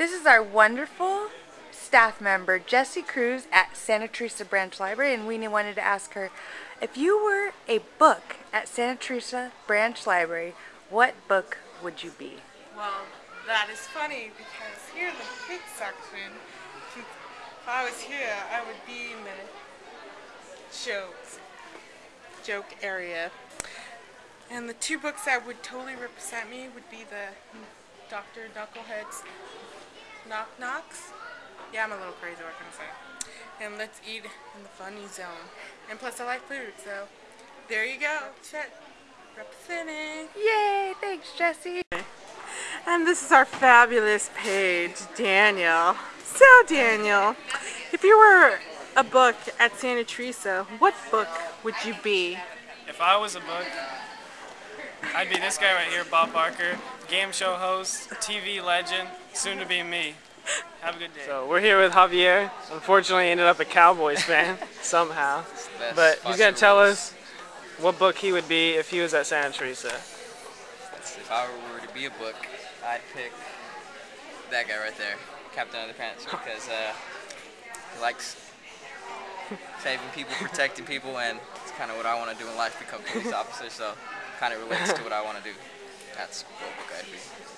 This is our wonderful staff member, Jessie Cruz at Santa Teresa Branch Library, and we wanted to ask her, if you were a book at Santa Teresa Branch Library, what book would you be? Well, that is funny because here in the kids section, if I was here, I would be in the jokes, joke area. And the two books that would totally represent me would be the Dr. Knucklehead's Knock Knocks. Yeah, I'm a little crazy, what can I say? And Let's Eat in the Funny Zone. And plus I like food, so there you go. Chet representing. Yay! Thanks, Jesse. And this is our fabulous page, Daniel. So Daniel, if you were a book at Santa Teresa, what book would you be? If I was a book, I'd be this guy right here, Bob Barker, game show host, TV legend, soon to be me. Have a good day. So we're here with Javier. Unfortunately, ended up a Cowboys fan somehow. But he's gonna tell us what book he would be if he was at Santa Teresa. If I were to be a book, I'd pick that guy right there, Captain Underpants, because uh, he likes saving people, protecting people, and it's kind of what I want to do in life, become police officer. So kind of relates to what I want to do. That's what book I'd be.